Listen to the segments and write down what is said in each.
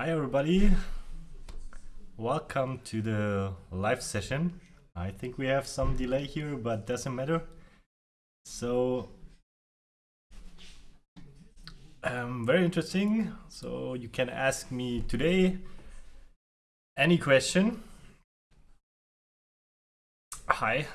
Hi everybody. Welcome to the live session. I think we have some delay here, but doesn't matter. So, um, very interesting. So you can ask me today any question. Hi,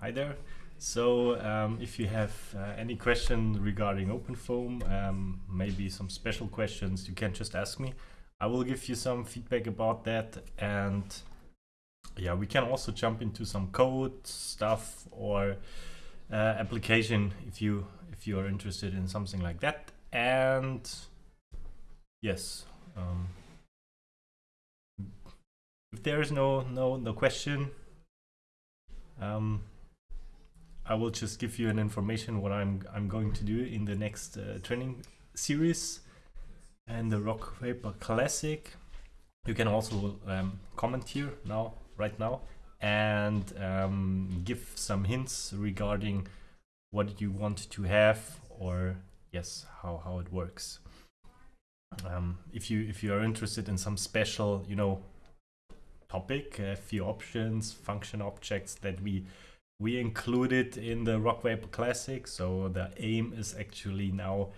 hi there. So um, if you have uh, any question regarding OpenFOAM, um, maybe some special questions, you can just ask me. I will give you some feedback about that and yeah, we can also jump into some code stuff or uh, application if you if you are interested in something like that. And yes, um, if there is no no no question, um, I will just give you an information what I'm I'm going to do in the next uh, training series and the Rock Paper Classic. You can also um, comment here now, right now, and um, give some hints regarding what you want to have or yes, how, how it works. Um, if you if you are interested in some special, you know, topic, a few options, function objects that we we included in the Rock Paper Classic. So the aim is actually now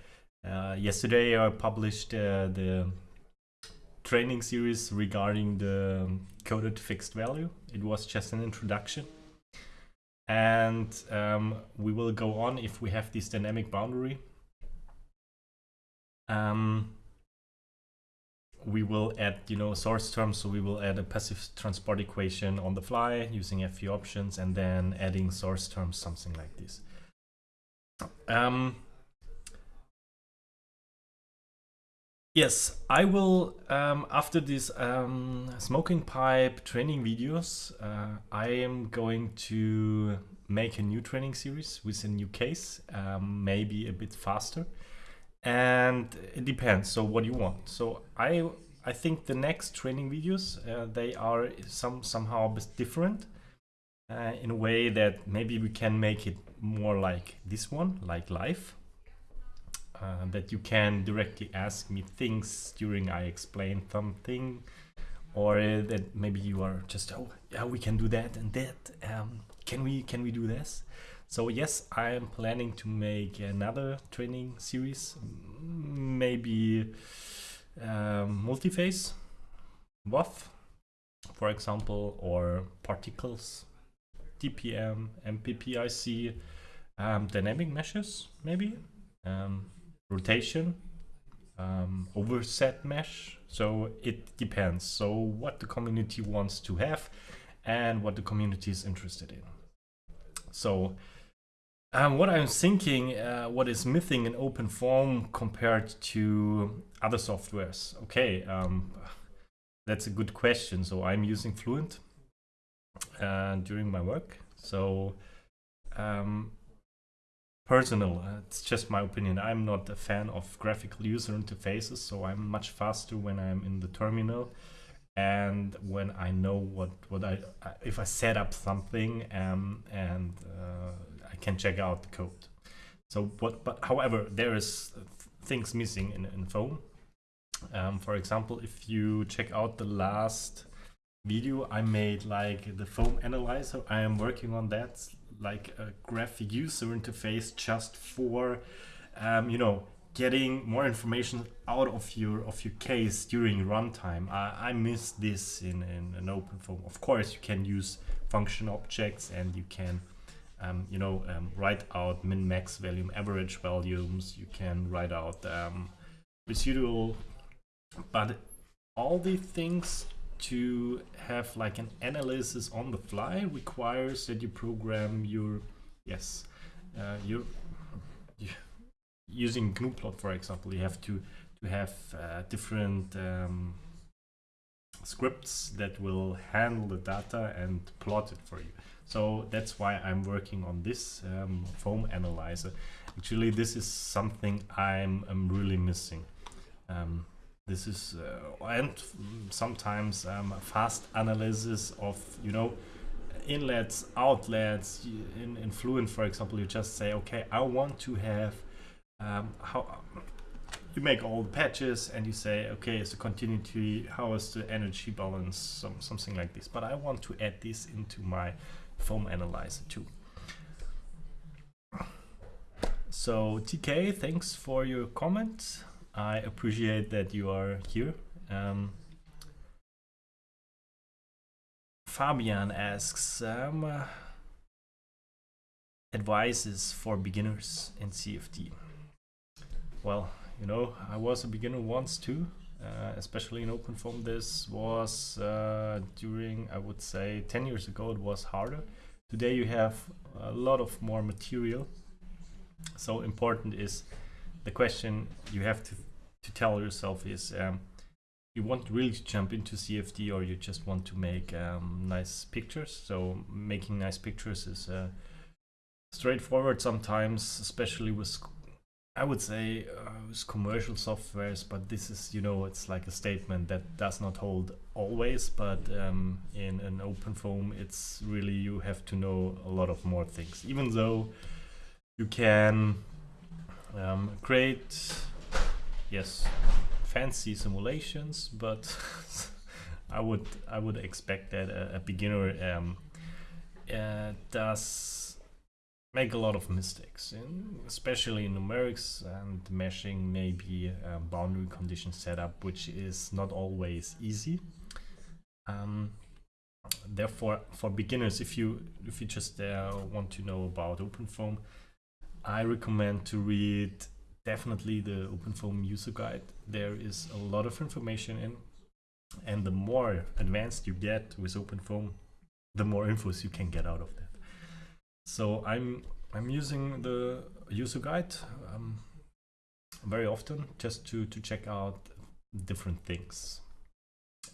yesterday I published uh, the training series regarding the coded fixed value. It was just an introduction. And um, we will go on if we have this dynamic boundary. Um, we will add, you know, source terms. So we will add a passive transport equation on the fly using a few options and then adding source terms, something like this. Um, Yes, I will, um, after these um, smoking pipe training videos, uh, I am going to make a new training series with a new case, um, maybe a bit faster. And it depends, so what you want. So I I think the next training videos, uh, they are some somehow a bit different uh, in a way that maybe we can make it more like this one, like live uh, that you can directly ask me things during I explain something or uh, that maybe you are just oh yeah we can do that and that um, can we can we do this? So yes I am planning to make another training series maybe um, multi-phase VOF for example or particles DPM MPPIC um, dynamic meshes maybe um, rotation, um, overset mesh. So it depends. So what the community wants to have and what the community is interested in. So um, what I'm thinking, uh, what is missing in OpenFOAM compared to other softwares? Okay, um, that's a good question. So I'm using Fluent uh, during my work. So um, personal. Uh, it's just my opinion. I'm not a fan of graphical user interfaces, so I'm much faster when I'm in the terminal and when I know what what I if I set up something um, and uh, I can check out the code. So what? But however, there is things missing in, in foam. Um, for example, if you check out the last video I made, like the foam analyzer, I am working on that like a graphic user interface just for um, you know getting more information out of your of your case during runtime. I, I miss this in, in an OpenFOAM. Of course, you can use function objects and you can um, you know um, write out min max volume average volumes. You can write out um, residual, but all these things to have like an analysis on the fly requires that you program your yes uh, your, using gnuplot for example you have to to have uh, different um, scripts that will handle the data and plot it for you. So that's why I'm working on this um, foam analyzer. Actually this is something I'm, I'm really missing. Um, this is uh, and sometimes um, fast analysis of you know inlets outlets in, in fluent for example you just say okay i want to have um, how you make all the patches and you say, okay, is the continuity, how is the energy balance, some, something like this. But I want to add this into my foam analyzer too. So TK, thanks for your comment. I appreciate that you are here. Um, Fabian asks um, uh, advices for beginners in CFD. Well, you know, I was a beginner once too, uh, especially in OpenFOAM. This was uh, during, I would say, 10 years ago, it was harder. Today you have a lot of more material. So important is the question you have to, to tell yourself is um, you want really to jump into CFD or you just want to make um, nice pictures. So making nice pictures is uh, straightforward sometimes, especially with I would say uh, with commercial softwares, but this is, you know, it's like a statement that does not hold always, but um, in an open foam, it's really, you have to know a lot of more things, even though you can um, create, yes, fancy simulations, but I would I would expect that a, a beginner um, uh, does make a lot of mistakes, in, especially in numerics and meshing, maybe a boundary condition setup, which is not always easy. Um, therefore, for beginners, if you if you just uh, want to know about OpenFOAM, I recommend to read definitely the OpenFOAM user guide. There is a lot of information in, and the more advanced you get with OpenFOAM, the more infos you can get out of that. So I'm I'm using the user guide um, very often just to to check out different things.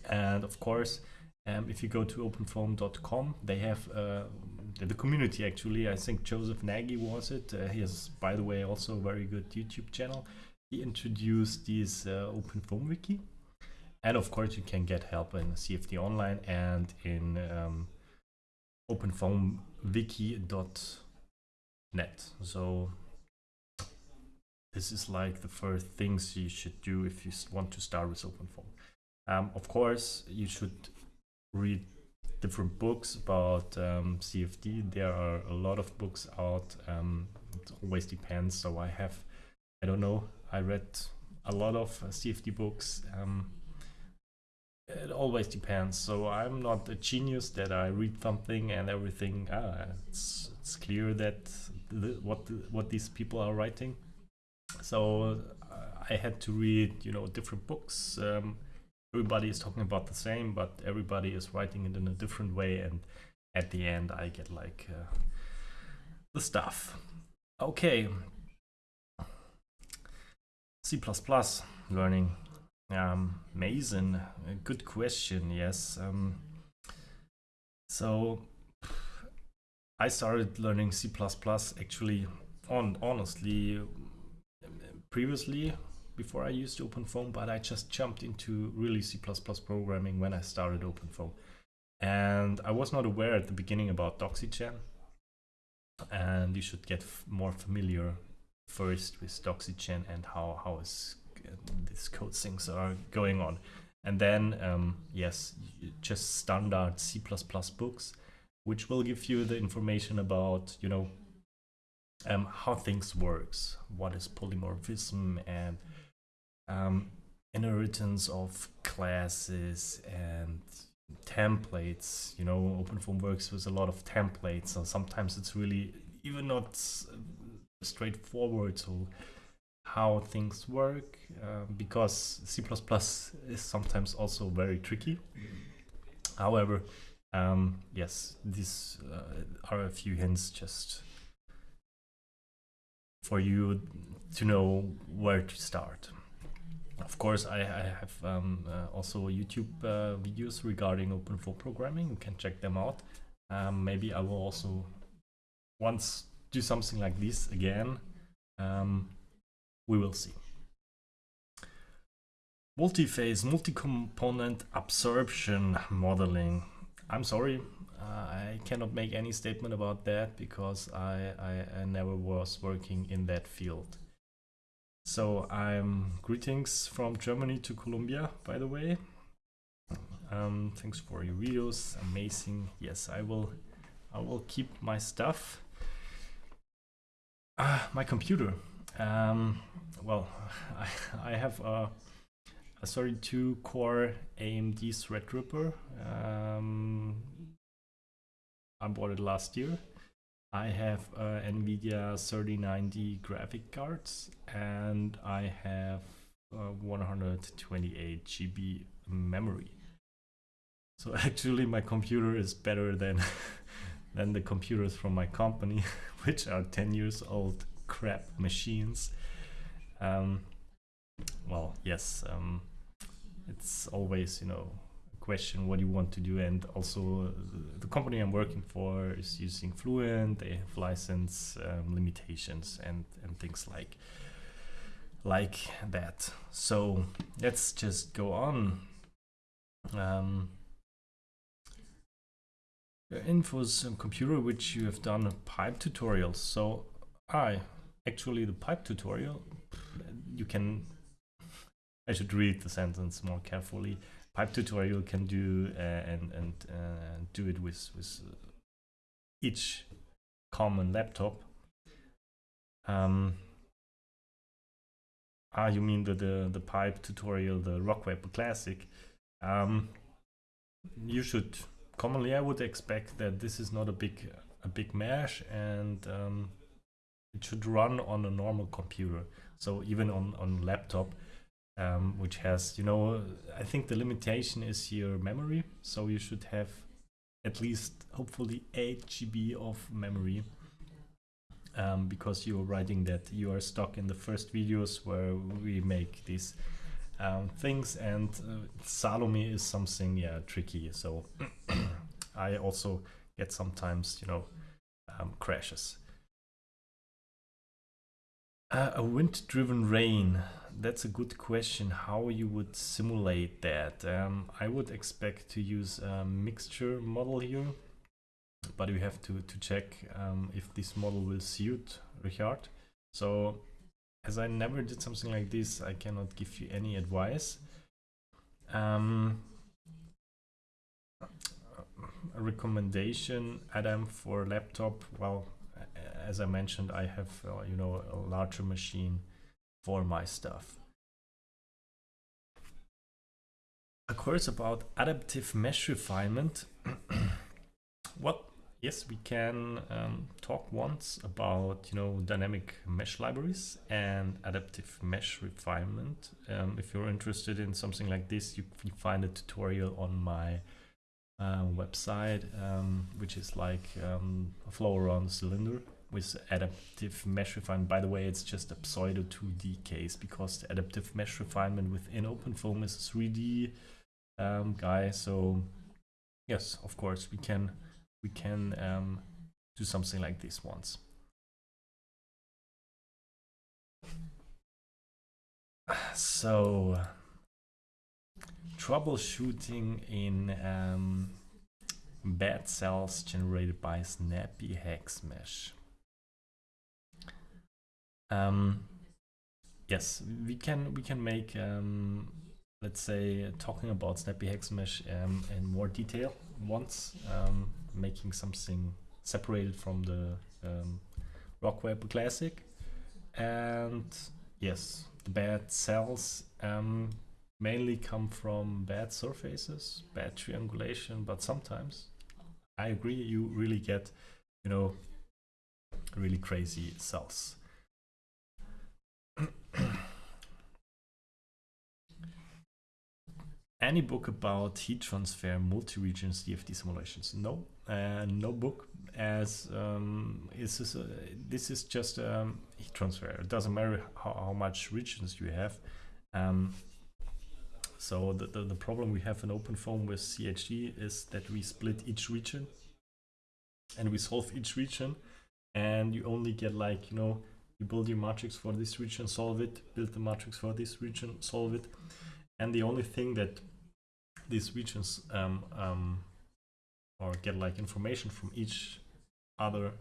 And of course, um, if you go to openfoam.com, they have uh, the community actually. I think Joseph Nagy was it. Uh, he has, by the way, also a very good YouTube channel. He introduced this uh, OpenFOAM wiki, and of course, you can get help in CFD Online and in um, openfoamwiki.net. So this is like the first things you should do if you want to start with OpenFOAM. Um, of course, you should read different books about um, CFD. There are a lot of books out. Um, it always depends. So I have, I don't know, I read a lot of uh, CFD books. Um, it always depends. So I'm not a genius that I read something and everything. Ah, it's it's clear that the, what what these people are writing. So uh, I had to read, you know, different books. Um, everybody is talking about the same, but everybody is writing it in a different way, and at the end, I get like uh, the stuff. Okay. C++ learning um, Mason, a good question. Yes. Um, so I started learning C++ actually on honestly previously before I used OpenFOAM, but I just jumped into really C++ programming when I started OpenFOAM. And I was not aware at the beginning about DoxyGen. And you should get more familiar first with DoxyGen and how, how is these code things are going on. And then, um, yes, just standard C++ books, which will give you the information about, you know, um, how things works, what is polymorphism and um, inheritance of classes and templates. You know, OpenFOAM works with a lot of templates, so sometimes it's really even not straightforward. So how things work uh, because C++ is sometimes also very tricky. However, um, yes, these uh, are a few hints just for you to know where to start. Of course, I, I have um, uh, also YouTube uh, videos regarding open OpenFOAM programming. You can check them out. Um, maybe I will also once do something like this again. Um, we will see. Multi-phase, multi-component absorption modeling. I'm sorry, uh, I cannot make any statement about that because I, I, I never was working in that field. So I'm greetings from Germany to Colombia, by the way. Um, thanks for your videos, amazing. Yes, I will, I will keep my stuff. Ah, my computer. Um, well, I, I have a, a 32 core AMD Threadripper. Um, I bought it last year. I have uh, NVIDIA 3090 graphic cards and I have uh, 128 GB memory. So actually my computer is better than than the computers from my company, which are 10 years old crap machines. Um, well, yes, um, it's always, you know, question what you want to do and also the company I'm working for is using Fluent they have license um, limitations and and things like like that. So let's just go on. Um, infos computer which you have done pipe tutorials. So I actually the pipe tutorial you can I should read the sentence more carefully pipe tutorial can do uh, and and uh, do it with with each common laptop. Um, ah, you mean the, the the pipe tutorial, the Rockweb Classic? Um, you should commonly, I would expect that this is not a big a big mesh and um, it should run on a normal computer. So even on on laptop, um, which has, you know, I think the limitation is your memory. So you should have at least, hopefully, 8 GB of memory. Um, because you're writing that you are stuck in the first videos where we make these um, things and uh, Salome is something yeah tricky so I also get sometimes you know um, crashes uh, a wind driven rain that's a good question how you would simulate that. Um, I would expect to use a mixture model here, but we have to, to check um, if this model will suit Richard. So as I never did something like this, I cannot give you any advice. Um, a recommendation, Adam, for laptop, well, as I mentioned, I have, uh, you know, a larger machine for my stuff. A course about adaptive mesh refinement. what? Yes, we can um, talk once about you know dynamic mesh libraries and adaptive mesh refinement. Um, if you're interested in something like this, you can find a tutorial on my uh, website, um, which is like um, a flow around cylinder with adaptive mesh refinement. By the way, it's just a pseudo 2D case because the adaptive mesh refinement within OpenFOAM is a 3D um, guy. So yes, of course, we can we can um, do something like this once. So troubleshooting in um, bad cells generated by Snappy Hex Mesh. Um, yes, we can we can make um, let's say talking about Snappy Hex Mesh um, in more detail once, um, making something separated from the um, Rockweb Classic, and yes, the bad cells um, mainly come from bad surfaces, bad triangulation, but sometimes I agree you really get you know really crazy cells. Any book about heat transfer multi-region CFD simulations? No, uh, no book. As um, is this, uh, this is just um, heat transfer. It doesn't matter how, how much regions you have. Um, so the, the, the problem we have in OpenFOAM with CHT is that we split each region and we solve each region and you only get like you know you build your matrix for this region, solve it, build the matrix for this region, solve it. And the only thing that these regions um, um, or get like information from each other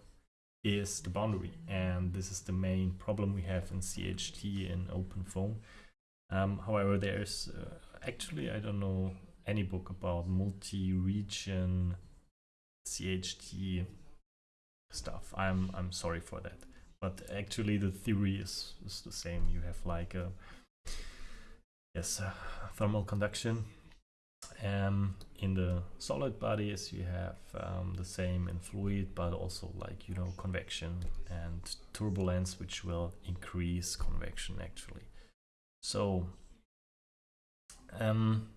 is the boundary, and this is the main problem we have in CHT in OpenFOAM. Um, however, there's uh, actually I don't know any book about multi-region CHT stuff. I'm I'm sorry for that, but actually the theory is, is the same. You have like a yes uh, thermal conduction. Um, in the solid bodies you have um, the same in fluid, but also like you know convection and turbulence, which will increase convection actually. So um,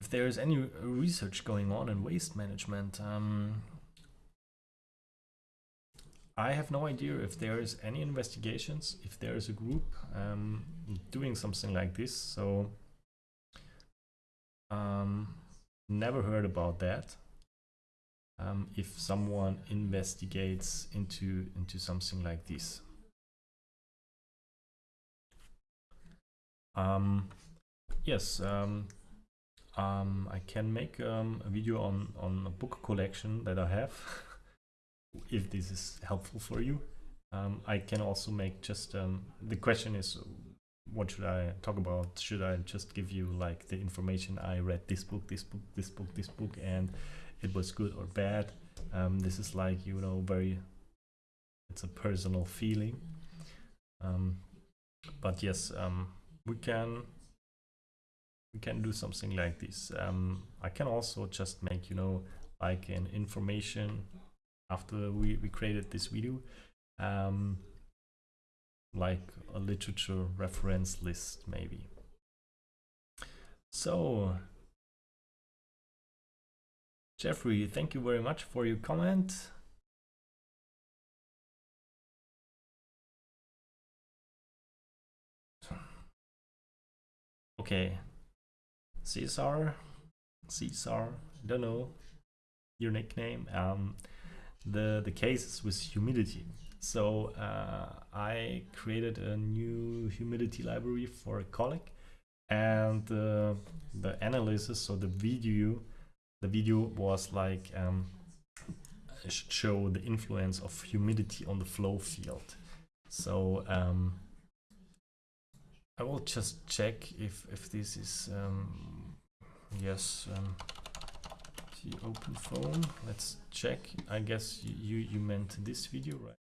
if there is any research going on in waste management, um, I have no idea if there is any investigations, if there is a group um, doing something like this. So um, never heard about that. Um, if someone investigates into into something like this. Um, yes, um, um, I can make um, a video on, on a book collection that I have, if this is helpful for you. I can also make just, the question is, what should I talk about? Should I just give you like the information I read this book, this book, this book, this book, and it was good or bad? Um, this is like, you know, very, it's a personal feeling. Um, but yes, um, we can we can do something like this. Um, I can also just make, you know, like an information after we, we created this video, um, like a literature reference list maybe. So, Jeffrey, thank you very much for your comment. Okay, Caesar, Caesar, I don't know your nickname. Um, the the case is with humidity. So uh, I created a new humidity library for a colleague, and uh, the analysis, so the video, the video was like um, show the influence of humidity on the flow field. So um, I will just check if if this is um, yes um, the OpenFOAM. Let's check. I guess you you meant this video, right?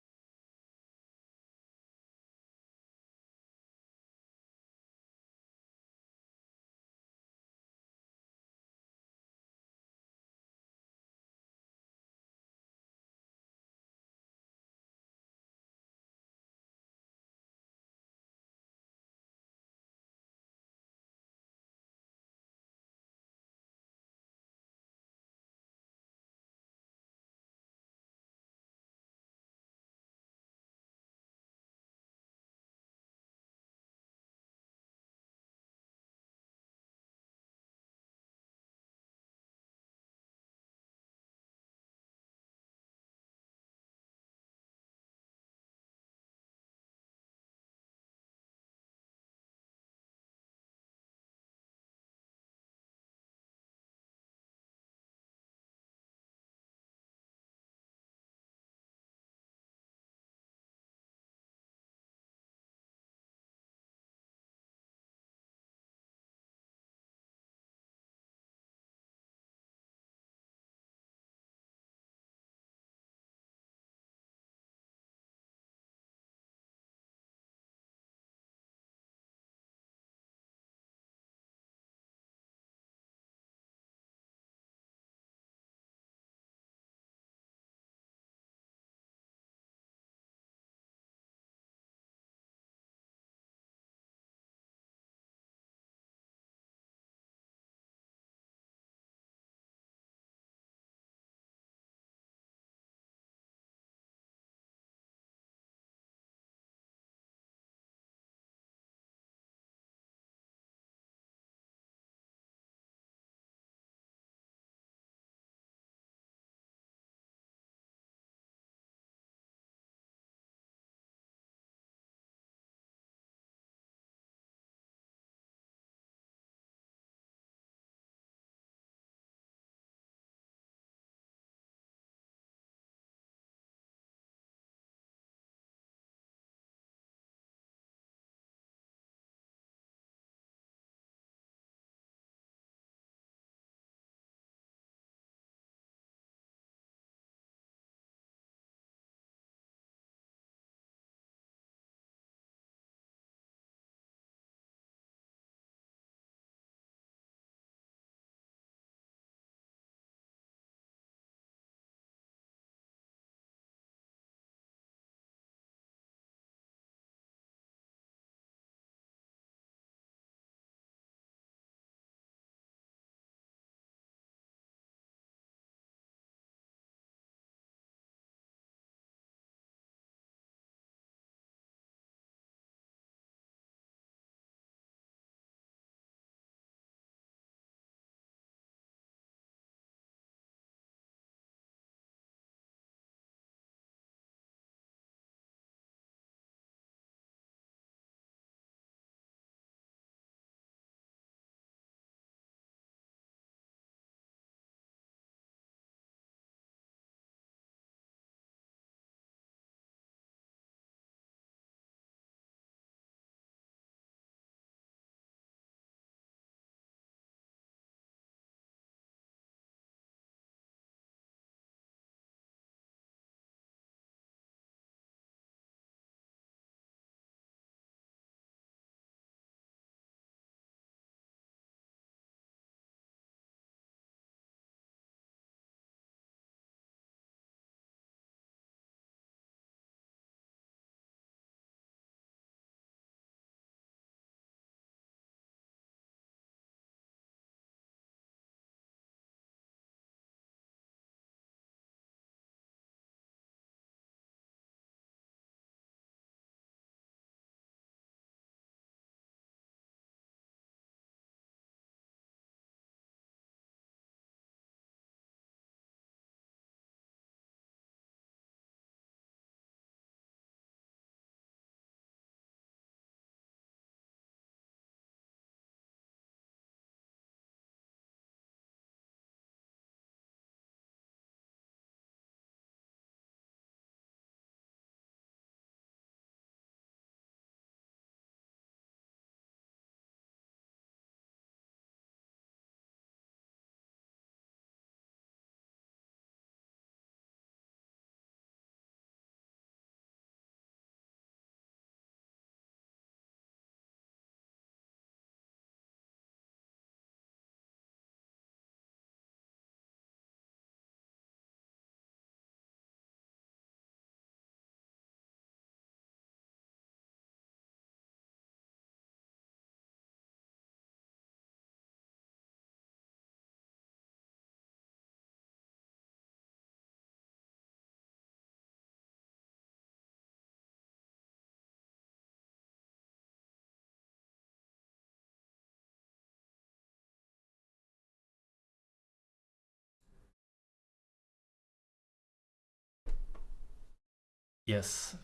Yes.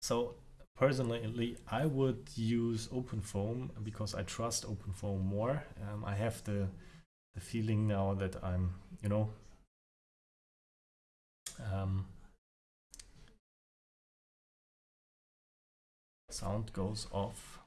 So personally, I would use OpenFOAM because I trust OpenFOAM more. Um, I have the the feeling now that I'm, you know, um, sound goes off.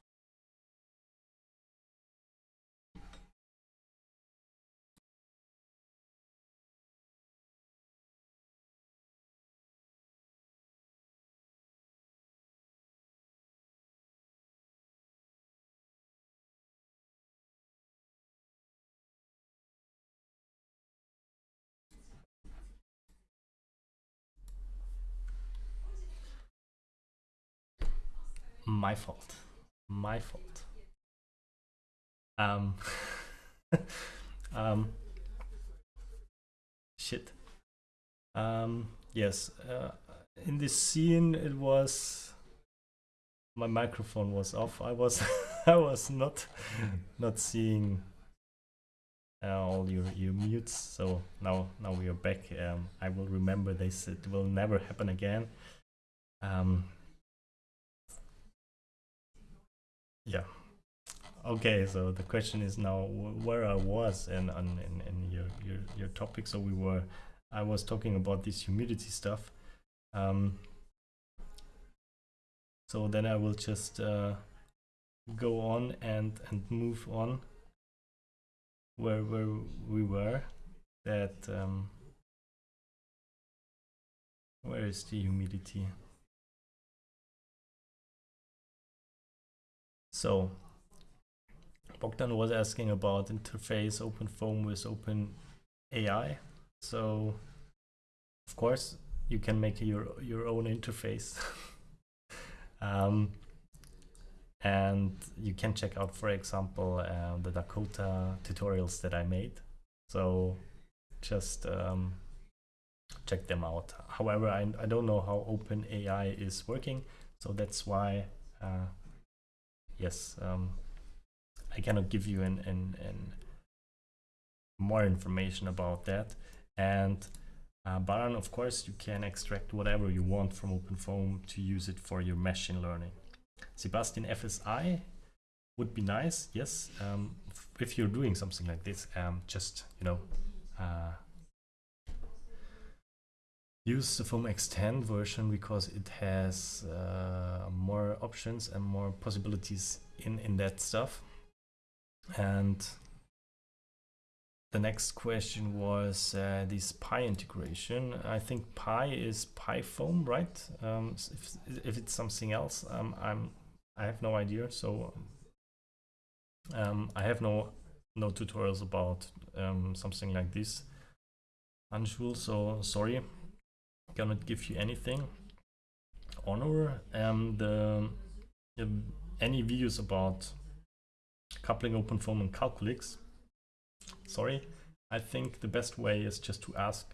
My fault. My fault. Um, um, shit. Um, yes, uh, in this scene it was my microphone was off. I was I was not not seeing uh, all your your mutes. So now now we are back. Um, I will remember this. It will never happen again. Um, Yeah. Okay, so the question is now where I was and in, in, your, your your topic. So we were, I was talking about this humidity stuff. Um, so then I will just uh, go on and and move on where where we were. That um, where is the humidity? So Bogdan was asking about interface OpenFOAM with OpenAI. So of course you can make your your own interface. um, and you can check out, for example, uh, the Dakota tutorials that I made. So just um, check them out. However, I, I don't know how OpenAI is working, so that's why uh, yes, um, I cannot give you an, an, an more information about that. And uh, of course, you can extract whatever you want from OpenFOAM to use it for your machine learning. Sebastian FSI would be nice, yes. Um, if you're doing something like this, um, just you know, uh, use the foam extend version because it has uh, more options and more possibilities in in that stuff. And the next question was uh, this pi integration. I think pi is PyFoam, right? Um, if, if it's something else um, i'm i have no idea. So um, i have no no tutorials about um, something like this Anshul, so sorry cannot give you anything. Honor um, any videos about coupling open OpenFOAM and Calculix. Sorry, I think the best way is just to ask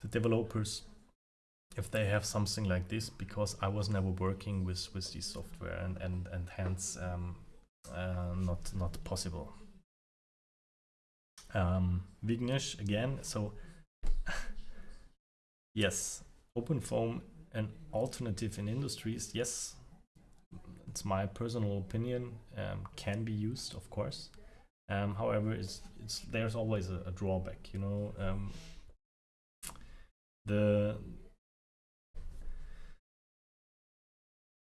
the developers if they have something like this because I was never working with with this software and and and hence um, uh, not not possible. Um, Vignesh again, so Yes, OpenFOAM an alternative in industries. Yes, it's my personal opinion. Um, can be used, of course. Um, however, it's, it's there's always a, a drawback. You know, um, the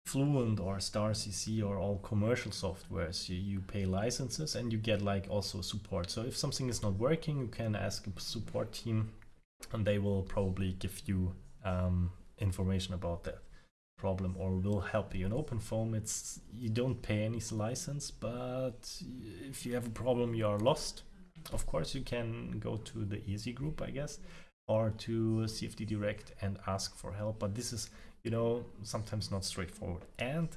Fluent or StarCC or all commercial softwares, you, you pay licenses and you get like also support. So if something is not working, you can ask a support team and they will probably give you um, information about that problem or will help you. In OpenFOAM it's you don't pay any license but if you have a problem you are lost. Of course you can go to the ESI group i guess or to cfd direct and ask for help but this is you know sometimes not straightforward. And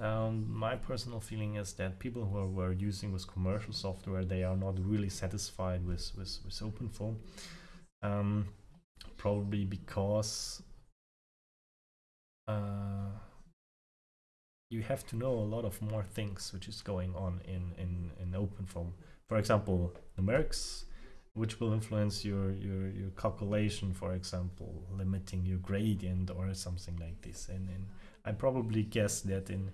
um, my personal feeling is that people who are, using with commercial software they are not really satisfied with with, with OpenFOAM um, probably because uh, you have to know a lot of more things which is going on in in in OpenFOAM. For example, numerics, which will influence your, your, your calculation, for example, limiting your gradient or something like this. And, and I probably guess that in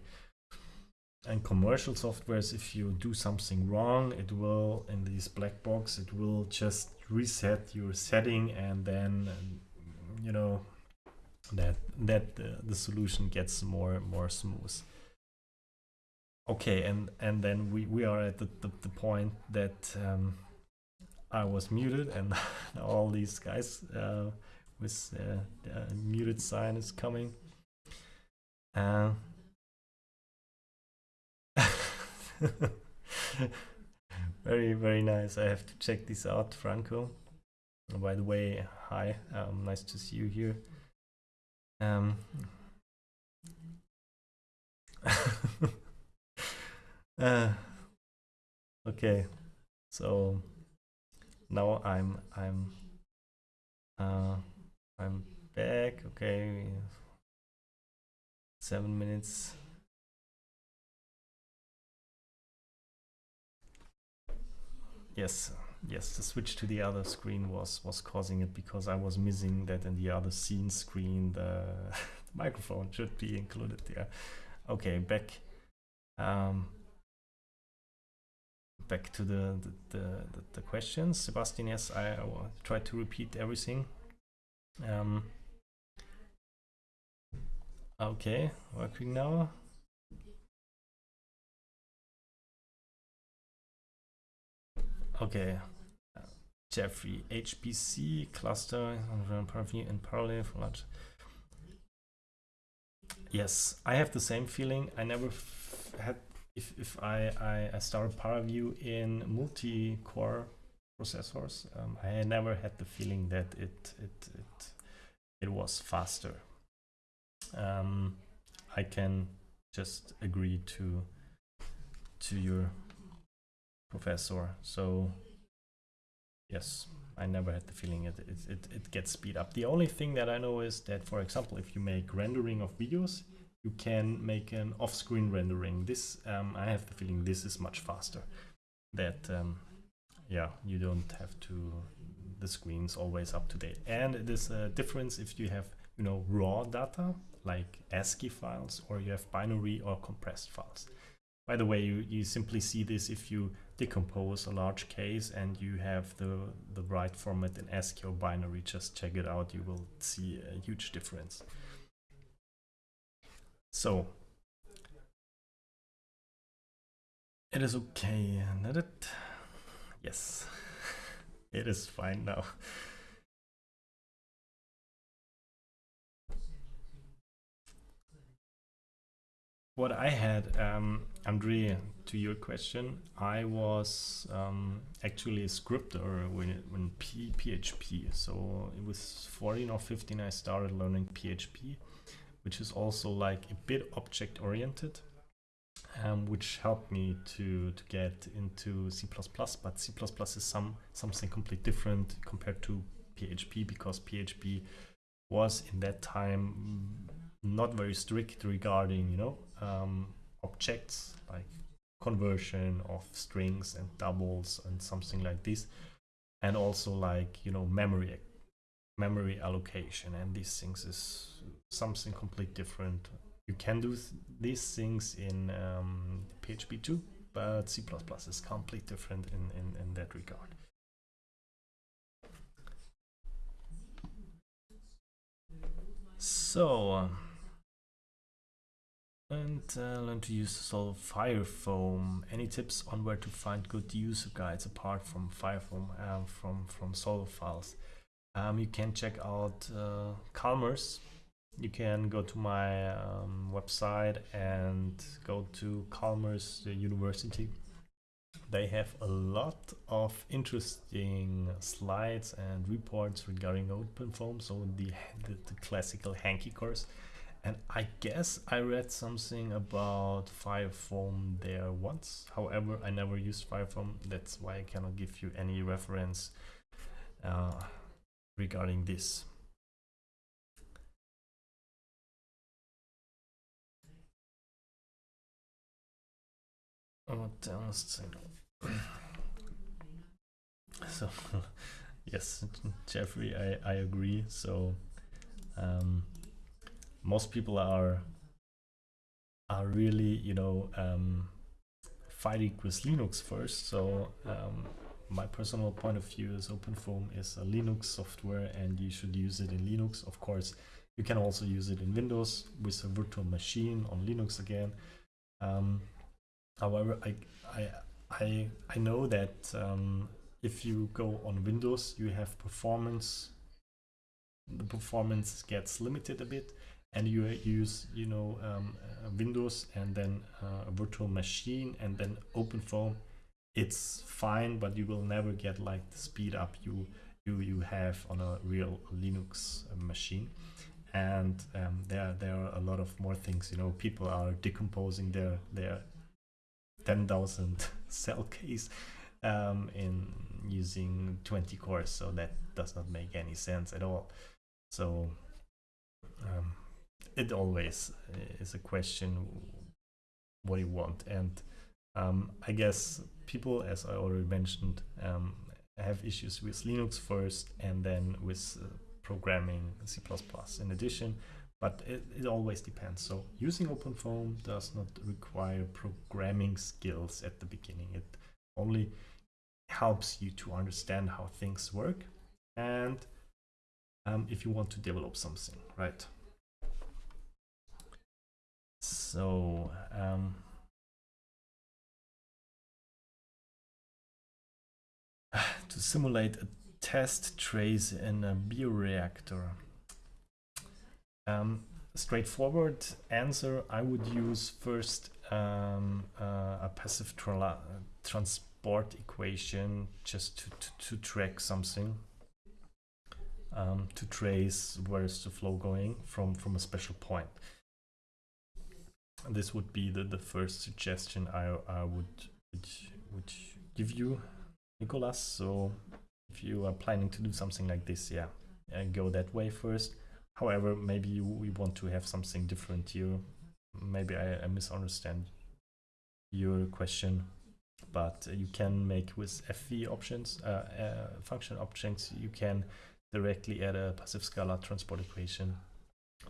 and commercial softwares, if you do something wrong, it will in this black box, it will just reset your setting and then you know that that uh, the solution gets more more smooth. Okay and and then we we are at the, the, the point that um, I was muted and all these guys uh, with uh, the muted sign is coming. Uh, very very nice. I have to check this out Franco. By the way hi. Um, nice to see you here. Um, uh, okay, so now I'm I'm uh, I'm back. Okay, seven minutes. Yes, yes. The switch to the other screen was was causing it because I was missing that in the other scene screen. The, the microphone should be included there. Okay, back. Um, back to the the, the, the questions. Sebastian, yes, I, I try to repeat everything. Um, okay, working now. Okay, Jeffrey, HPC cluster in parallel for large. Yes, I have the same feeling. I never had if, if I, I, I start in multi-core processors, um, I never had the feeling that it it it, it was faster. Um, I can just agree to to your professor. So yes, I never had the feeling it, it, it, it gets speed up. The only thing that I know is that, for example, if you make rendering of videos, you can make an off-screen rendering. This, um, I have the feeling this is much faster. That, um, yeah, you don't have to, the screen's always up to date. And it is a difference if you have, you know, raw data, like ASCII files, or you have binary or compressed files. By the way, you, you simply see this if you decompose a large case and you have the, the right format in ASCII or binary. Just check it out, you will see a huge difference. So it is okay, not it? Yes, it is fine now. What I had, um, Andre, to your question, I was um, actually a scripter when, when P PHP. So it was 14 or 15 I started learning PHP which is also like a bit object oriented, um, which helped me to, to get into C++, but C++ is some something completely different compared to PHP because PHP was in that time not very strict regarding, you know, um, objects like conversion of strings and doubles and something like this and also like you know memory memory allocation and these things is something completely different. You can do th these things in um, PHP too, but C++ is completely different in, in, in that regard. So, uh, and uh, learn to use Solve Firefoam. Any tips on where to find good user guides apart from Firefoam uh, from from Solve files? Um, you can check out uh, Chalmers you can go to my um, website and go to Chalmers University. They have a lot of interesting slides and reports regarding OpenFOAM, so the, the, the classical hanky course. And I guess I read something about Firefoam there once. However, I never used Firefoam. That's why I cannot give you any reference uh, regarding this. What else? So, yes, Jeffrey, I, I agree. So, um, most people are are really, you know, um, fighting with Linux first. So, um, my personal point of view is OpenFOAM is a Linux software, and you should use it in Linux. Of course, you can also use it in Windows with a virtual machine on Linux again. Um, however, I, I, I, I know that um, if you go on Windows, you have performance. The performance gets limited a bit, and you use, you know, um, uh, Windows and then uh, a virtual machine and then OpenFOAM. It's fine, but you will never get like the speed up you you you have on a real Linux uh, machine and um, there there are a lot of more things. You know, people are decomposing their their ten thousand cell case um, in using twenty cores, so that does not make any sense at all. So um, it always is a question what you want, and um, I guess people, as I already mentioned, um, have issues with Linux first, and then with uh, programming C++ in addition, but it, it always depends. So using OpenFOAM does not require programming skills at the beginning. It only helps you to understand how things work and um, if you want to develop something, right? So, um, to simulate a test trace in a bioreactor? Um, straightforward answer, I would use first um, uh, a passive tra transport equation just to, to, to track something, um, to trace where is the flow going from, from a special point. This would be the, the first suggestion I, I would, would, would give you, Nicolas. So if you are planning to do something like this, yeah, go that way first. However, maybe you, you want to have something different here. Maybe I, I misunderstand your question, but you can make with FV options, uh, uh, function options, you can directly add a passive scalar transport equation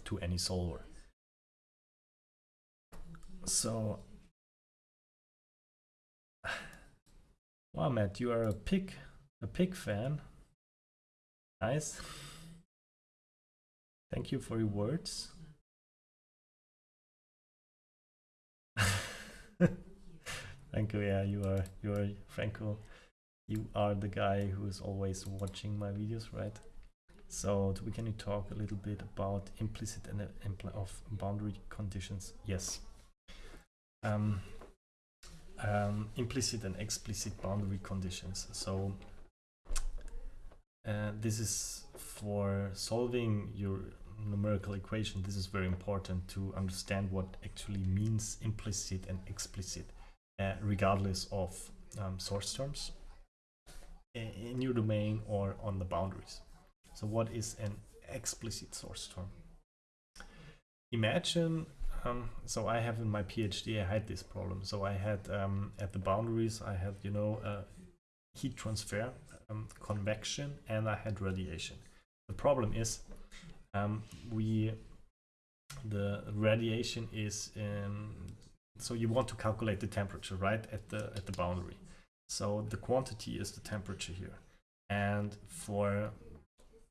to any solver. So, wow, Matt, you are a pig a pig fan. Nice. Thank you for your words. Thank you. Yeah, you are. You are Franco. You are the guy who is always watching my videos, right? So, we can you talk a little bit about implicit and uh, impl of boundary conditions? Yes. Um, um, implicit and explicit boundary conditions. So uh, this is for solving your numerical equation. This is very important to understand what actually means implicit and explicit, uh, regardless of um, source terms in your domain or on the boundaries. So what is an explicit source term? Imagine, um, so I have in my PhD, I had this problem. So I had um, at the boundaries, I had, you know, uh, heat transfer um, convection and I had radiation. The problem is um, we the radiation is so you want to calculate the temperature right at the at the boundary. So the quantity is the temperature here, and for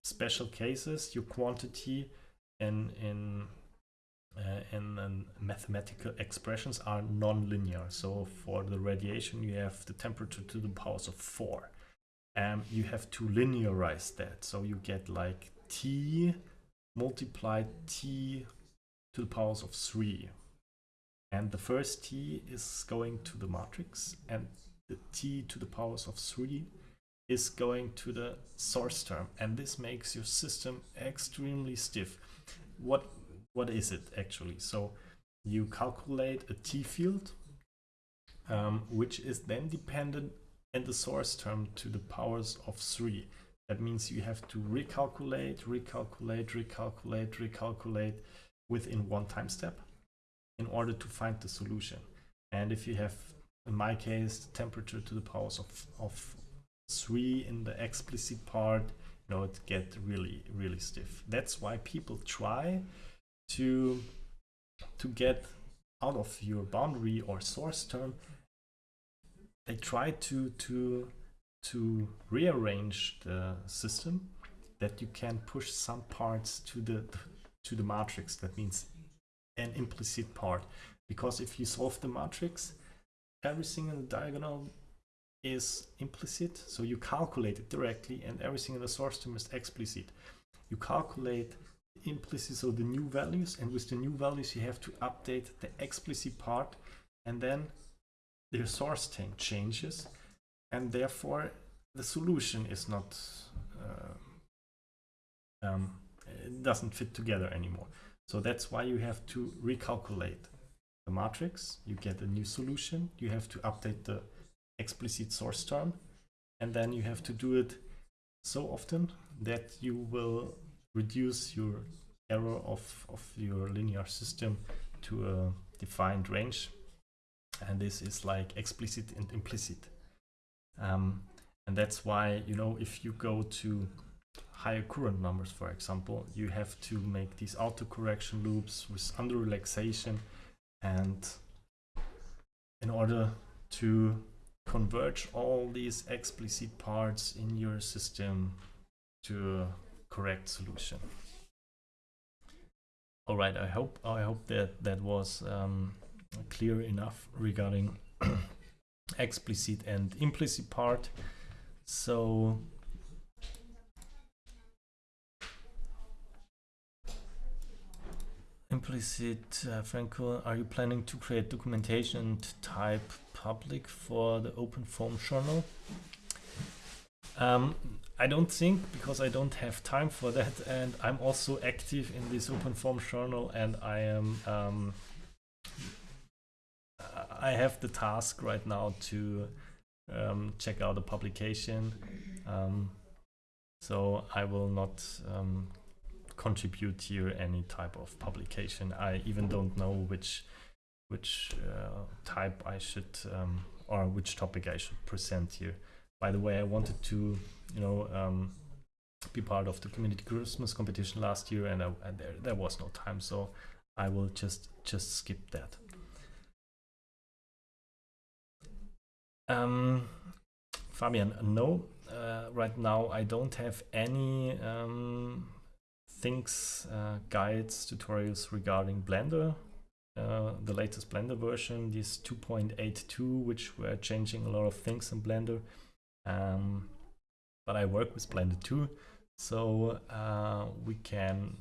special cases, your quantity in in uh, in mathematical expressions are non-linear. So for the radiation, you have the temperature to the powers of four um, you have to linearize that. So you get like t multiplied t to the powers of 3. And the first t is going to the matrix and the t to the powers of 3 is going to the source term. And this makes your system extremely stiff. What What is it actually? So you calculate a t field, um, which is then dependent and the source term to the powers of 3. That means you have to recalculate, recalculate, recalculate, recalculate within one time step in order to find the solution. And if you have, in my case, the temperature to the powers of, of three in the explicit part, you know, it get really, really stiff. That's why people try to to get out of your boundary or source term. They try to to to rearrange the system that you can push some parts to the to the matrix. That means an implicit part. Because if you solve the matrix, everything in the diagonal is implicit. So you calculate it directly and everything in the source term is explicit. You calculate implicit, so the new values, and with the new values you have to update the explicit part and then the source thing changes and therefore the solution is not uh, um, it doesn't fit together anymore. So that's why you have to recalculate the matrix. You get a new solution. You have to update the explicit source term. And then you have to do it so often that you will reduce your error of, of your linear system to a defined range. And this is like explicit and implicit. Um, and that's why, you know, if you go to higher Courant numbers, for example, you have to make these outer correction loops with under relaxation and in order to converge all these explicit parts in your system to correct solution. All right, I hope I hope that that was um, clear enough regarding explicit and implicit part. So Implicit, uh, Franco, are you planning to create documentation type public for the OpenFOAM journal? Um, I don't think because I don't have time for that and I'm also active in this OpenFOAM journal and I am um, I have the task right now to um, check out the publication um, so I will not um, contribute here any type of publication. I even don't know which which uh, type I should um, or which topic I should present here. By the way, I wanted to, you know, um, be part of the community Christmas competition last year, and, I, and there there was no time, so I will just just skip that. Um, Fabian, no, uh, right now I don't have any um, things, uh, guides, tutorials regarding Blender. Uh, the latest Blender version, this 2.82, which were changing a lot of things in Blender. Um, but I work with Blender too, so uh, we can,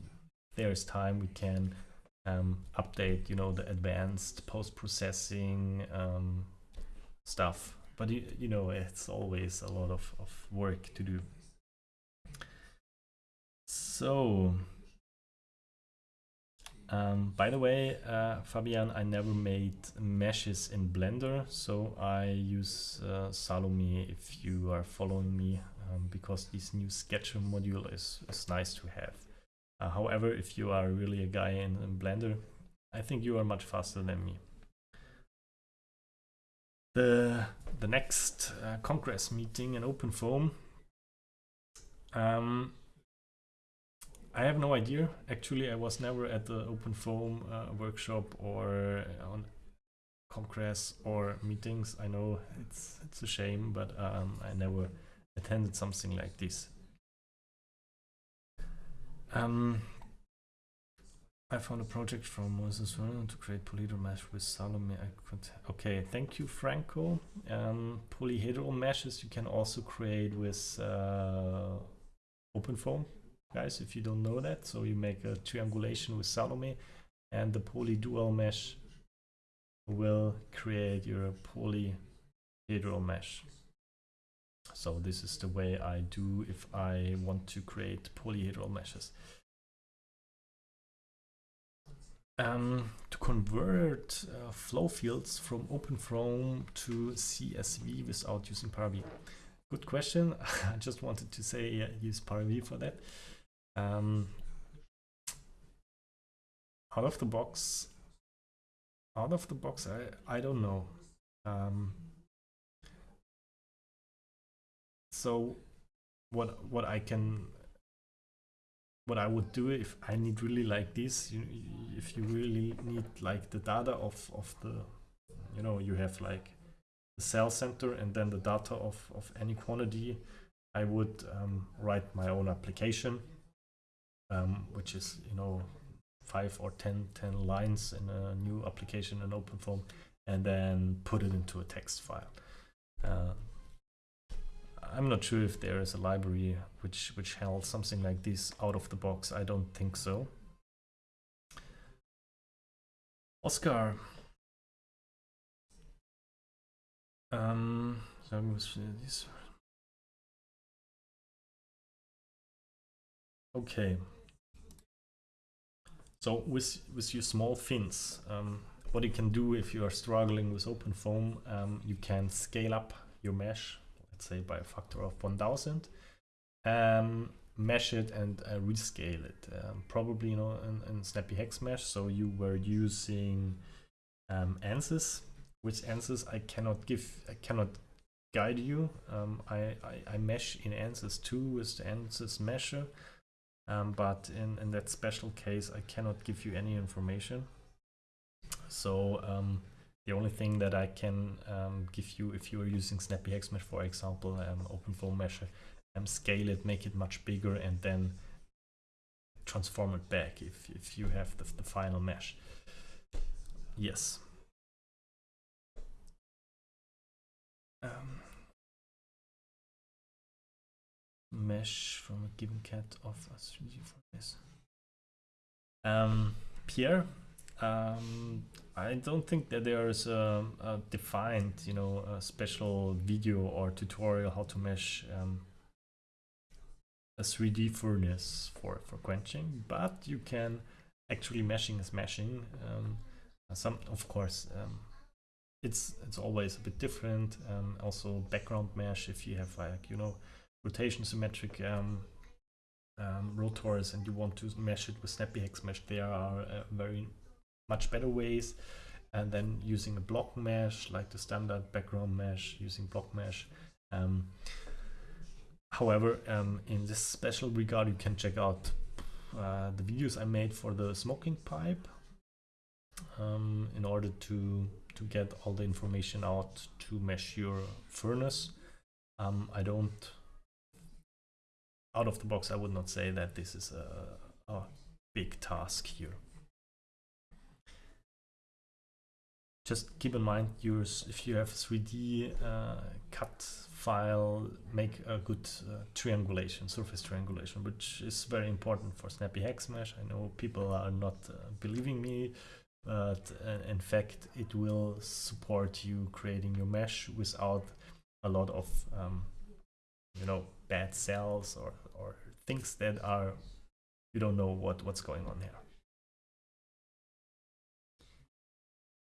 there is time, we can um, update, you know, the advanced post-processing um, stuff. But you, you know, it's always a lot of, of work to do. So, um, by the way, uh, Fabian, I never made meshes in Blender, so I use uh, Salome if you are following me, um, because this new Sketcher module is, is nice to have. Uh, however, if you are really a guy in, in Blender, I think you are much faster than me. The, the next uh, Congress meeting in OpenFOAM um, I have no idea. Actually, I was never at the OpenFOAM uh, workshop or on Congress or meetings. I know it's it's a shame, but um, I never attended something like this. Um, I found a project from Moses Vernon to create polyhedral mesh with Salome. Okay, thank you, Franco. Um, polyhedral meshes you can also create with uh, OpenFOAM guys, if you don't know that. So you make a triangulation with Salome and the polyDualMesh will create your polyhedral mesh. So this is the way I do if I want to create polyhedral meshes. Um, to convert uh, flow fields from OpenFOAM to CSV without using ParaView. Good question. I just wanted to say yeah, use ParaView for that. Um, out of the box, out of the box, I, I don't know. Um, so what what I can what I would do if I need really like this, you, if you really need like the data of, of the, you know, you have like the cell center and then the data of, of any quantity, I would um, write my own application, um, which is, you know, five or 10, 10 lines in a new application in OpenFOAM and then put it into a text file. Uh, I'm not sure if there is a library which which held something like this out of the box. I don't think so. Oscar. Um, this. Okay. So with with your small fins, um, what you can do if you are struggling with OpenFOAM, um, you can scale up your mesh let's say by a factor of 1000 um, mesh it and uh, rescale it. Um, probably you know in, in, snappy hex mesh. So you were using um, ansys which ansys I cannot give I cannot guide you. Um, I, I, I, mesh in ansys 2 with the ansys mesher um, but in, in that special case I cannot give you any information so um, the only thing that I can um, give you if you are using Snappy Hex Mesh, for example, um, OpenFOAM mesh um, scale it, make it much bigger, and then transform it back if, if you have the, the final mesh. Yes. Um, mesh from a given CAD of a 3D for this. Um, Pierre, um, I don't think that there is a, a, defined, you know, a special video or tutorial how to mesh um, a 3D furnace for, for quenching, but you can actually meshing is meshing. Um, some, of course, um, it's it's always a bit different. Um, also, background mesh if you have like you know rotation symmetric um, um, rotors and you want to mesh it with Snappy Hex Mesh, there are uh, very much better ways and then using a block mesh like the standard background mesh using block mesh. Um, however um, in this special regard you can check out uh, the videos I made for the smoking pipe um, in order to to get all the information out to mesh your furnace. Um, I don't out of the box I would not say that this is a, a big task here just keep in mind use if you have 3D uh, CAD file, make a good uh, triangulation, surface triangulation, which is very important for Snappy Hex Mesh. I know people are not uh, believing me, but uh, in fact, it will support you creating your mesh without a lot of, um, you know, bad cells or things that are, you don't know what, what's going on here.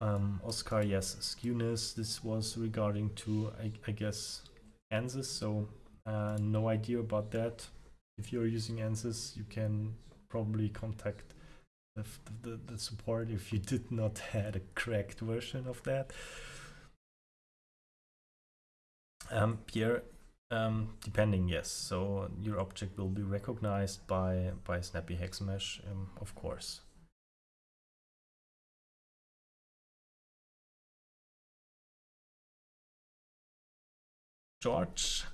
Um, Oscar, yes, skewness. This was regarding to, I, I guess, ANSYS. So uh, no idea about that. If you're using ANSYS, you can probably contact the, the, the support if you did not had a correct version of that. Um, Pierre, um, depending, yes. So your object will be recognized by by Snappy Hex Mesh, um, of course. George.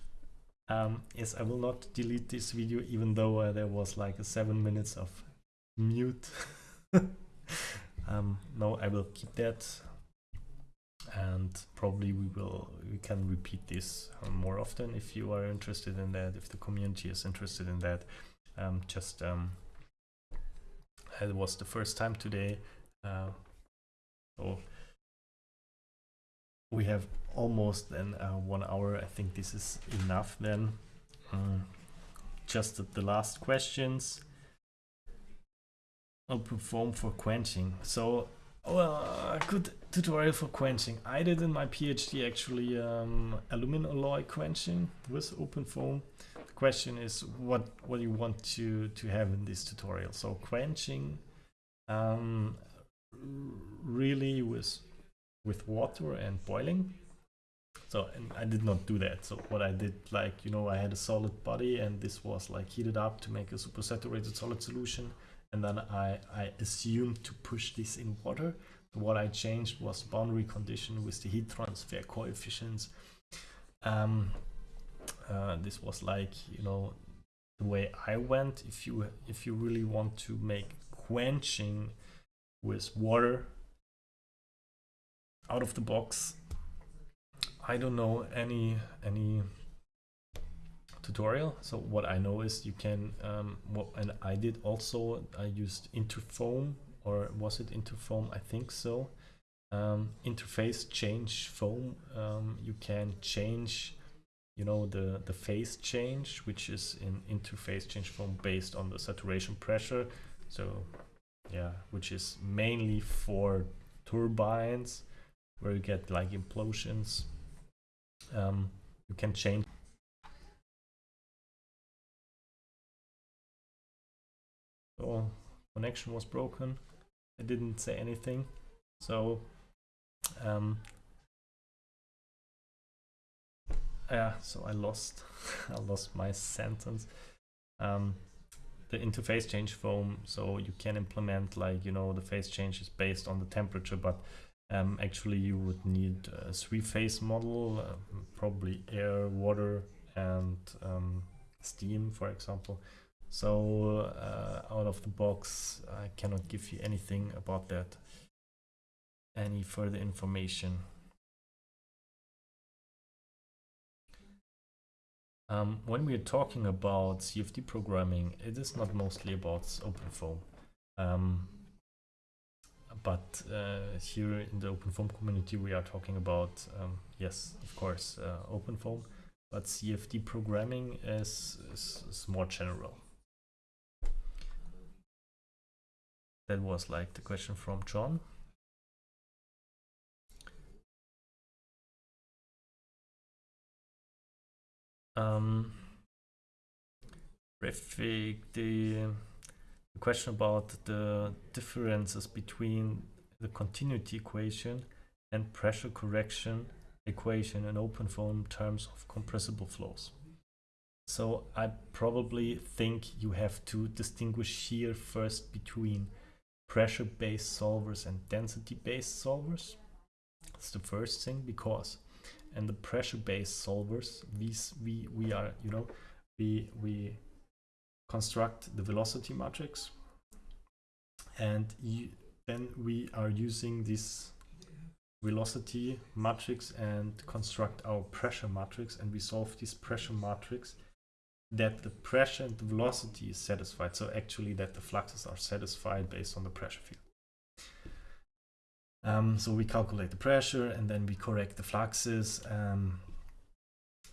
Um, yes, I will not delete this video even though uh, there was like seven minutes of mute. um, no, I will keep that and probably we will we can repeat this um, more often if you are interested in that if the community is interested in that um, just um, it was the first time today uh, so we have almost then uh, one hour. I think this is enough then. Um, just the last questions. OpenFOAM for quenching. So, well, a good tutorial for quenching. I did in my PhD actually um, aluminum alloy quenching with OpenFOAM. The question is what what you want to to have in this tutorial. So quenching um, really with with water and boiling So and I did not do that. So what I did, like you know, I had a solid body, and this was like heated up to make a supersaturated solid solution, and then I I assumed to push this in water. What I changed was boundary condition with the heat transfer coefficients. Um, uh, this was like you know the way I went. If you if you really want to make quenching with water out of the box, I don't know any any tutorial. So what I know is you can um, and I did also I used Interfoam or was it Interfoam? I think so. Um, interPhaseChangeFoam. Um, you can change you know the the phase change which is in interPhaseChangeFoam based on the saturation pressure so yeah which is mainly for turbines where you get like implosions um, you can change connection was broken. I didn't say anything. So um, yeah so I lost I lost my sentence. Um, the interPhaseChangeFoam so you can implement like you know the phase change is based on the temperature but um, actually you would need a three-phase model uh, probably air water and um, steam for example so uh, out of the box I cannot give you anything about that any further information Um, when we are talking about CFD programming, it is not mostly about OpenFOAM. Um, but uh, here in the OpenFOAM community, we are talking about, um, yes, of course, uh, OpenFOAM, but CFD programming is, is, is more general. That was like the question from John. Um, the, the question about the differences between the continuity equation and pressure correction equation in OpenFOAM terms of compressible flows. So I probably think you have to distinguish here first between pressure-based solvers and density-based solvers. That's the first thing because and the pressure-based solvers, these we we are you know we we construct the velocity matrix, and you, then we are using this velocity matrix and construct our pressure matrix, and we solve this pressure matrix that the pressure and the velocity is satisfied. So actually that the fluxes are satisfied based on the pressure field. Um, so we calculate the pressure and then we correct the fluxes. Um,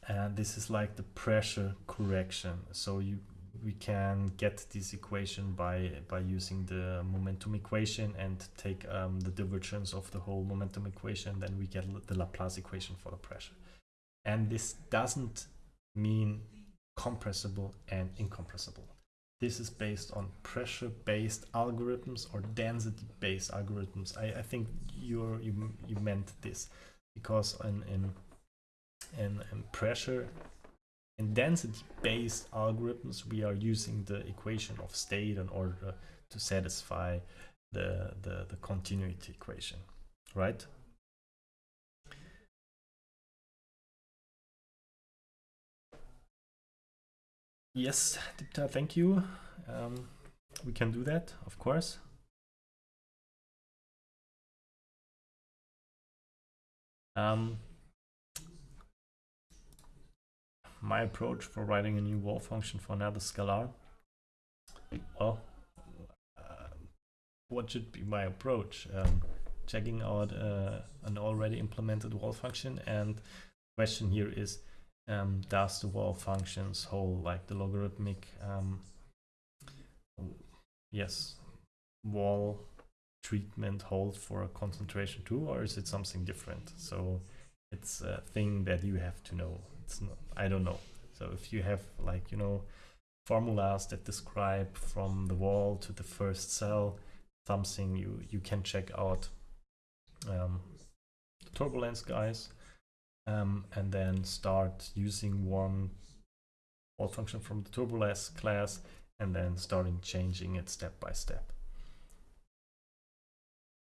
and this is like the pressure correction. So you we can get this equation by by using the momentum equation and take um, the divergence of the whole momentum equation. Then we get the Laplace equation for the pressure. And this doesn't mean compressible and incompressible. This is based on pressure-based algorithms or density-based algorithms. I, I think you you you meant this because in in in, in pressure in density-based algorithms we are using the equation of state in order to satisfy the the, the continuity equation, right? Yes, Dipta, thank you. Um, we can do that, of course. Um, my approach for writing a new wall function for another scalar. Well, uh, what should be my approach? Um, checking out uh, an already implemented wall function and question here is um, does the wall functions hold like the logarithmic um, yes wall treatment hold for a concentration too or is it something different? So it's a thing that you have to know. It's not i don't know. So if you have like you know formulas that describe from the wall to the first cell something you you can check out um, the turbulence guys um, and then start using one fault function from the TurboLess class and then starting changing it step by step.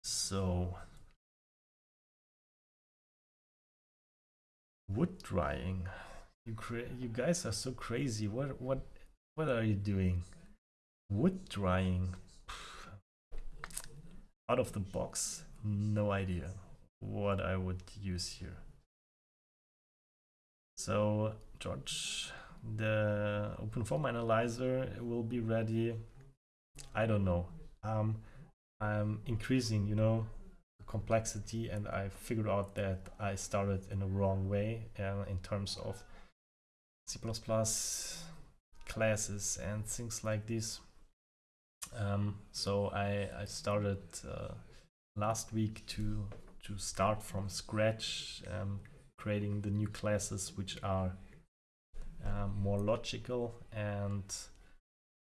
So wood drying. You you guys are so crazy. What what what are you doing? Wood drying. Out of the box, no idea what I would use here. So George, the OpenFOAM analyzer will be ready. I don't know. Um, I'm increasing, you know, complexity and I figured out that I started in the wrong way uh, in terms of C++ classes and things like this. Um, so I, I started uh, last week to to start from scratch, um, creating the new classes which are um, more logical and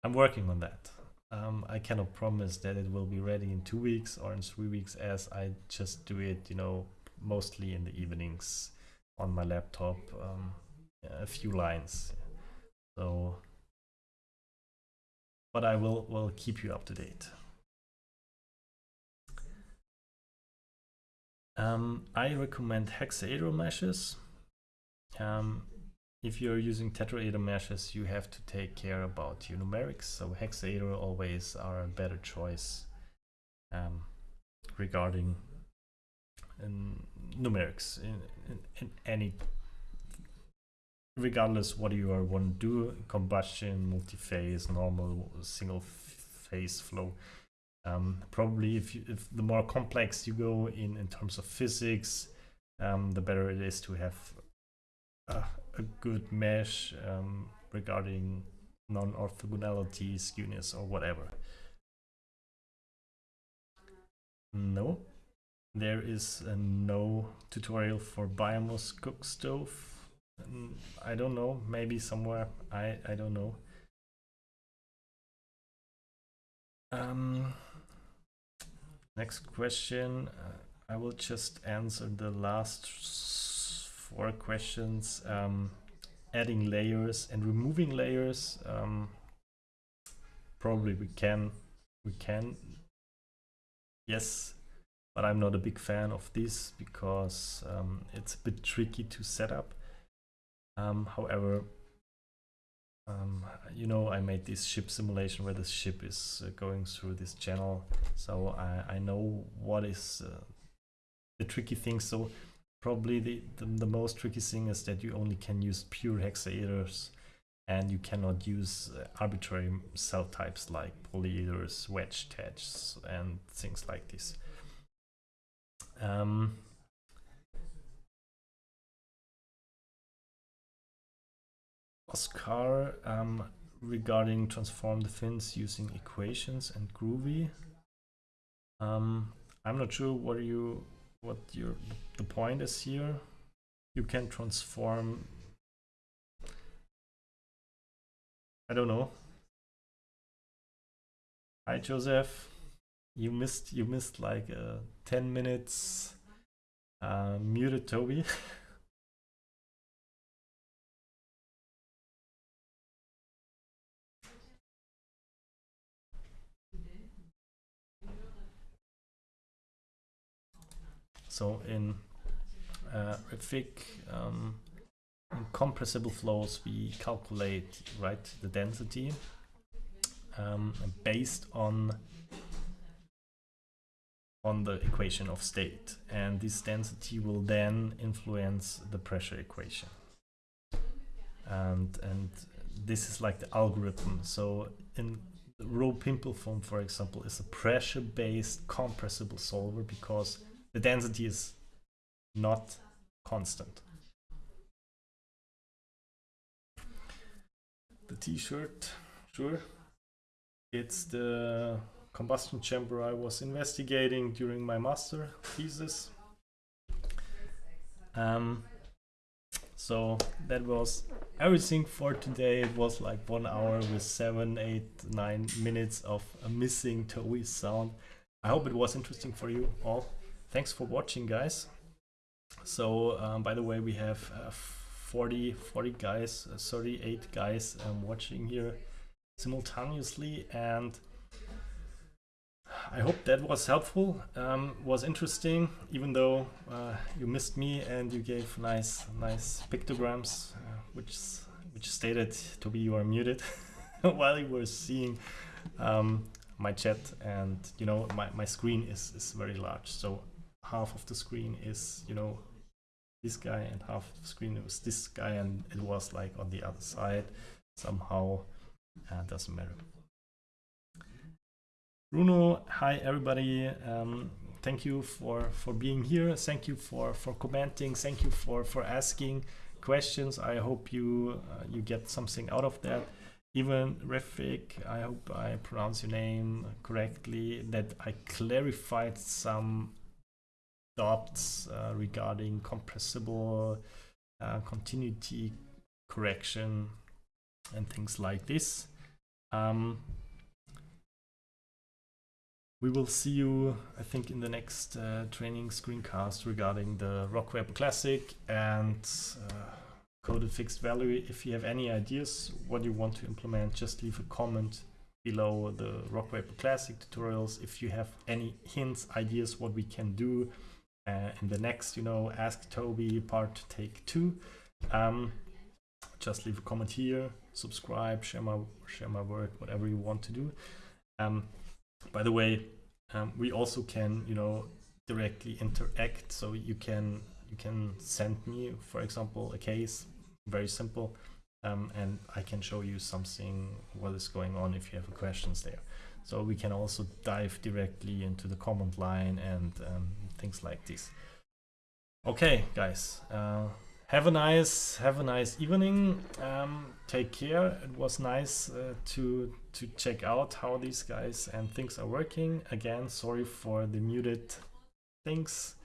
I'm working on that. Um, I cannot promise that it will be ready in two weeks or in three weeks as I just do it, you know, mostly in the evenings on my laptop, um, a few lines. So, but I will, will keep you up to date. Um, I recommend hexaeder meshes. Um, if you're using tetraeder meshes, you have to take care about your numerics. So hexaeder always are a better choice um, regarding um, numerics in, in, in, any, regardless what you are want to do, combustion, multi-phase, normal, single phase flow. Um, probably if, you, if the more complex you go in, in terms of physics, um, the better it is to have uh, a good mesh um, regarding non-orthogonality, skewness, or whatever. No, there is no tutorial for biomass cook stove. Mm, I don't know, maybe somewhere, I, I don't know. Um, next question, uh, I will just answer the last four questions. Um, adding layers and removing layers. Um, probably we can, we can. Yes, but I'm not a big fan of this because um, it's a bit tricky to set up. Um, however, um, you know, I made this ship simulation where the ship is uh, going through this channel, so I, I know what is uh, the tricky thing. So probably the, the, the, most tricky thing is that you only can use pure hexaeders and you cannot use uh, arbitrary cell types like polyeders, wedge attachs, and things like this. Um, Oscar, um, regarding transform the fins using equations and Groovy. Um, I'm not sure what you what your the point is here. You can transform. I don't know. Hi Joseph, you missed you missed like uh, ten minutes. Uh, muted Toby. So in uh, um, in compressible flows, we calculate right the density um, based on on the equation of state, and this density will then influence the pressure equation. And and this is like the algorithm. So in rhoPimpleFoam, for example, is a pressure-based compressible solver because the density is not constant. The t-shirt, sure. It's the combustion chamber I was investigating during my master thesis. Um, so that was everything for today. It was like one hour with seven, eight, nine minutes of a missing Toei sound. I hope it was interesting for you all. Thanks for watching, guys. So um, by the way, we have uh, 40, 40 guys, uh, 38 guys um, watching here simultaneously and I hope that was helpful, um, was interesting, even though uh, you missed me and you gave nice, nice pictograms, uh, which which stated to be you are muted while you were seeing um, my chat and you know my, my screen is, is very large so half of the screen is you know this guy and half of the screen was this guy and it was like on the other side somehow uh, doesn't matter Bruno, hi everybody. Um, thank you for for being here. Thank you for for commenting. Thank you for for asking questions. I hope you uh, you get something out of that. Even Refik, I hope I pronounce your name correctly. That I clarified some doubts uh, regarding compressible uh, continuity correction and things like this. Um, we will see you, I think, in the next uh, training screencast regarding the Rockweb Classic and uh, coded fixed value. If you have any ideas what you want to implement, just leave a comment below the Rockweb Classic tutorials. If you have any hints, ideas, what we can do uh, in the next, you know, Ask Toby part take two, um, just leave a comment here, subscribe, share my, share my work, whatever you want to do. Um, by the way, um, we also can, you know, directly interact. So you can you can send me, for example, a case, very simple, um, and I can show you something what is going on if you have questions there. So we can also dive directly into the comment line and um, things like this. Okay, guys. Uh, have a nice have a nice evening. Um, take care. It was nice uh, to to check out how these guys and things are working. Again sorry for the muted things.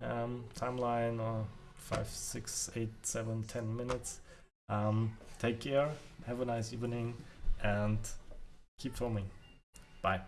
Um, timeline or five six eight seven ten minutes. Um, take care. Have a nice evening and keep filming. Bye